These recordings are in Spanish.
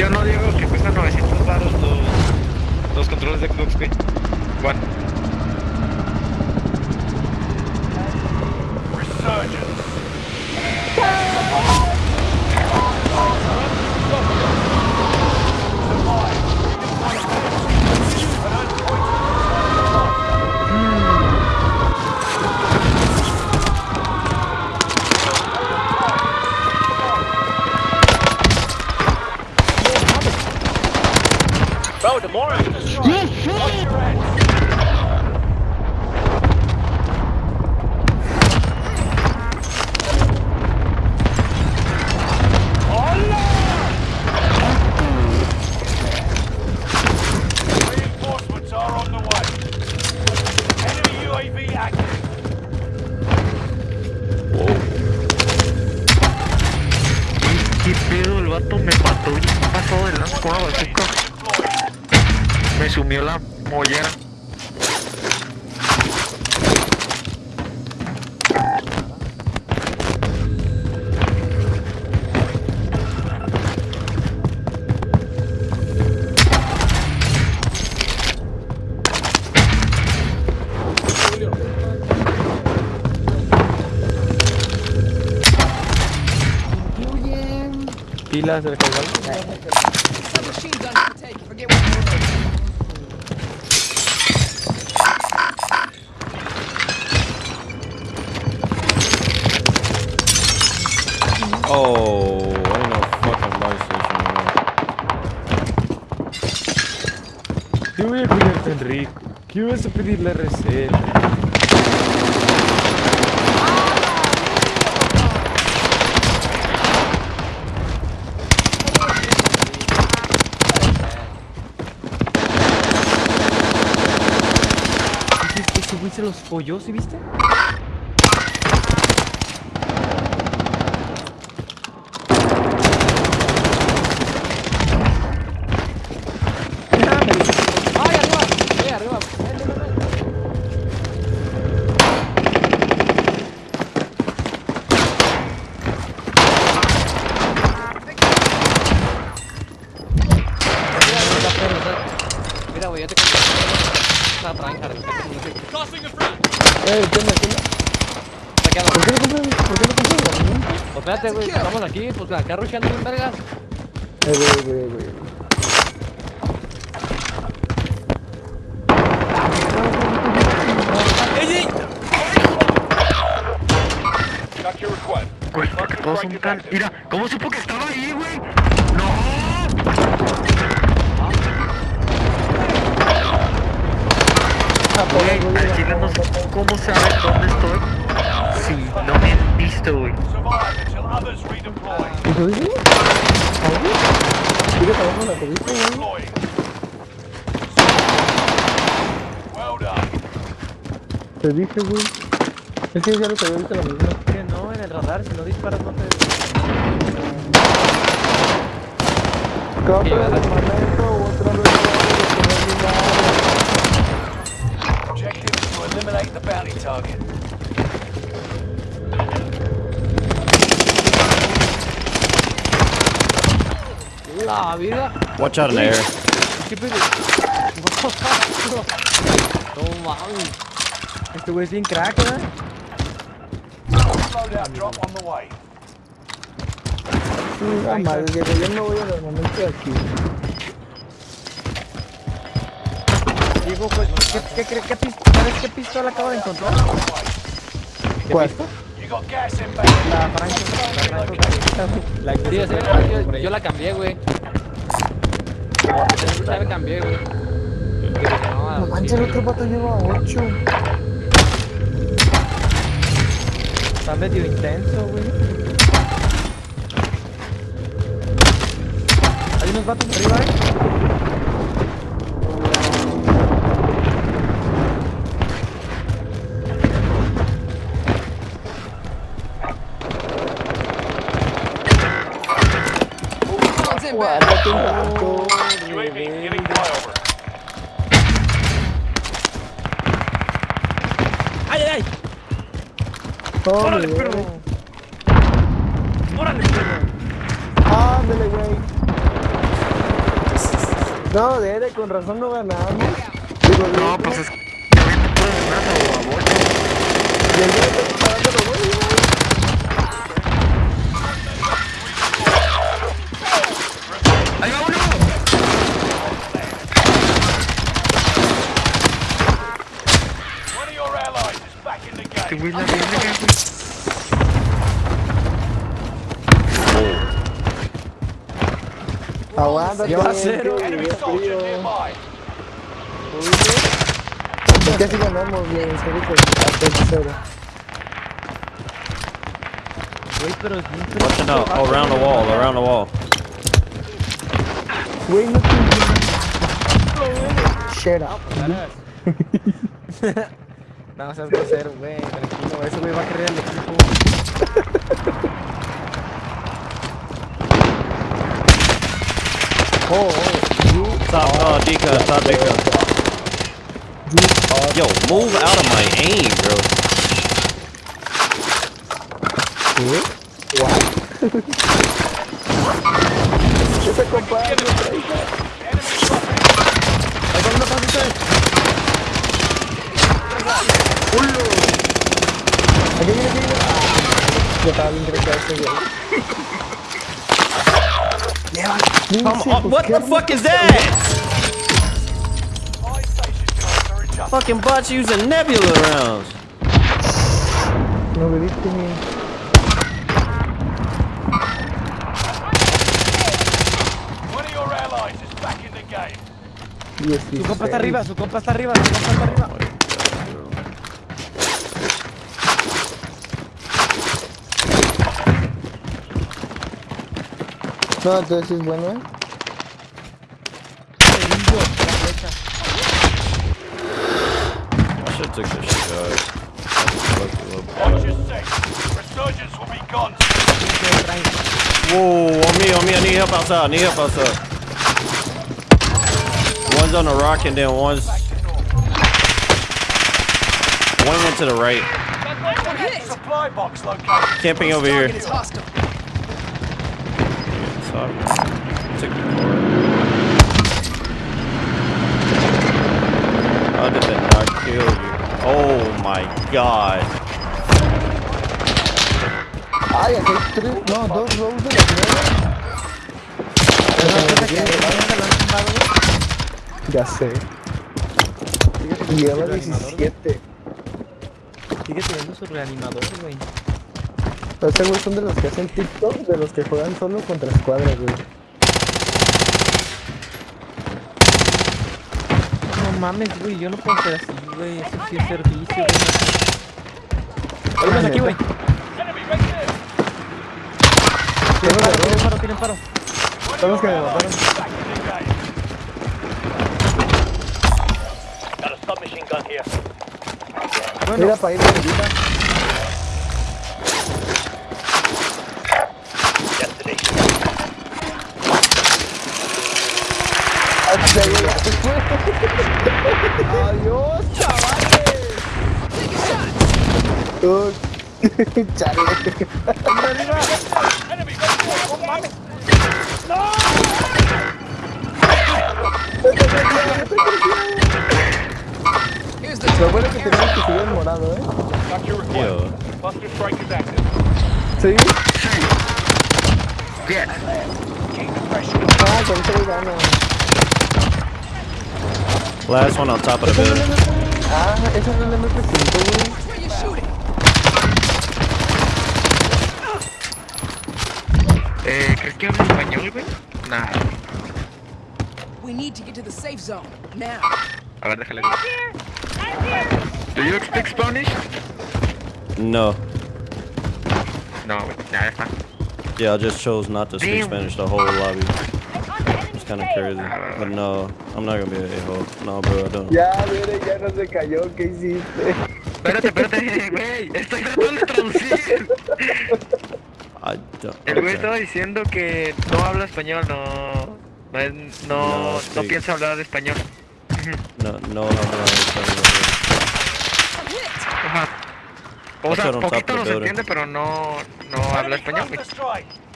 Yo no digo que cuestan 900 baros los, los controles de Xbox, güey. The way. Enemy UAV active. ¿Qué pedo? El vato me mató y pasó de bazooka. Me sumió la mollera. Pilas del cargador. Oh, ain't no fucking light station. ¿Qué voy a pedir tan rico? ¿Qué vas a pedir la receta? Se los folló, ¿sí viste? ¡Ay, arriba! ¡Eh, arriba! ¡Ven, ven, ven! Mira, güey, ya te conté. Esa franja, de Eh. ¿Por qué no compras? ¿Por qué compras herramientas? Pues espérate, güey, estamos aquí, pues acá rusheando bien vergas. Eh, güey, güey, güey. Todos son tan... Mira, ¿cómo supo que estaba ahí, güey? ¡No! Güey, al chile no sé cómo saben dónde estoy. Sí, no me han visto, güey. Survive until others redeploy. ¿Y tú dices? ¿Algo? Sigue trabajando la revista, güey. Te dije, güey. Es que ya lo sabía ahorita la misma. Que no, en el radar, si no disparas no te... ¿verdad? Target. La vida. Watch out in the air. ¿Qué pedo? No mames. Este güey es bien crack, ¿verdad? Loadout drop on the way. Ah, madre, que yo me voy al armamento de aquí. Diego, pues, ¿qué, qué, qué, ¿sabes qué pistola acabo de encontrar? ¿Qué ¿Cuál? La Franco. La Franco. Sí, yo, yo la cambié, güey. Ya la cambié, güey. No, No manches, el otro pato lleva 8. Está medio intenso, güey. Hay unos vatos arriba, eh. UAV beginning flyover. ¡Ay, ay, ay! ¡Órale, perro! ¡Órale, perro! ¡Ándale, güey! No, Dere, con razón no ganamos. Digo, No, pues es que y el back in the Este game. güey la verga, güey. Aguanta, Lleva tío, cero. tío, Enemy tío, soldier tío. nearby. Es que así ganamos, güey, en serio, pues, hasta el cero. Güey, pero es bien Watch it out. Oh, around the wall, around the wall. Güey, no te Shut up. No, seas grosero, güey. Tranquilo, ese güey va a querer el equipo. Oh, oh, Top, uh, Dika, top Dika. Yo, move out of my aim, bro. ¿qué? What? ¿Qué te compadre? Aquí viene, aquí viene. Yo estaba bien cerca de ese, güey. Come on, what the fuck is that? Fucking bots using nebula rounds. No me diste ni... Su compa está arriba, su compa está arriba, su compa está arriba. No, entonces sí es bueno, ¿eh? I should take this shit, guys. Watch your six. Resurgence will be gone. Whoa, on me, on me. I need help outside. I need help outside. One's on the rock and then one's. One went to the right. Supply box located. Camping over here. Took. How did that not kill you? Oh my god. Ay, aquí hay tres... No, dos rows de nuevas. Ya sé. Lleva 17. Sigue teniendo su reanimador, güey. Ese güey son de los que hacen TikTok, de los que juegan solo contra escuadras, güey. No mames, güey, yo no puedo ser así, güey. Eso sí es servicio, güey. Ah, Hay aquí, güey. Tienen paro, tienen paro, tienen paro. Los que me mataron. Got a submachine gun here. Mira para ir de Ah, ya, ya, ya se fue. Adiós, chavales. Oh, Chale. Enemy right there. Oh, mames. Here's the Lo bueno es que tenemos que subir en morado, ¿eh? Got your request. Yo. Buster strike is active. Sí. Bien. Keep the pressure. Ah, con eso gana. Last one on top of the building. Ah, esa no es la MP5, where you shooting. Eh, ¿crees que habla español, güey? Nah. We need to get to the safe zone now. A ver, déjale. Do you speak Spanish? No. No, güey. Ya, ya está. Yeah, I just chose not to speak Damn. Spanish the whole lobby. Kind of crazy. But no, I'm not gonna be an a-hole. No, bro, I don't. Ya, mire, ya no se cayó. ¿Qué hiciste? Espérate, espérate, güey. Estoy tratando de traducir. I don't. El güey okay. estaba diciendo que no habla español, no. No, es- no, No, piensa hablar español. No, no, no, no. Ajá. O sea, poquito nos entiende, pero no, no habla español, güey.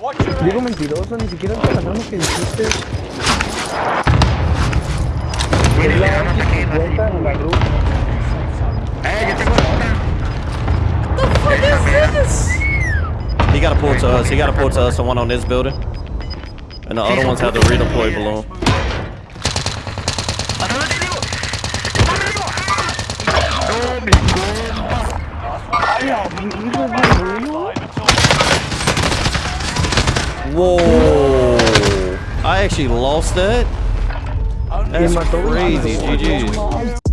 Digo mentiroso, ni siquiera que dijiste. He got a port to us. He got a port to us. The one on this building, and the other ones have to redeploy below. Whoa! I actually lost that. That's mató, crazy. GG.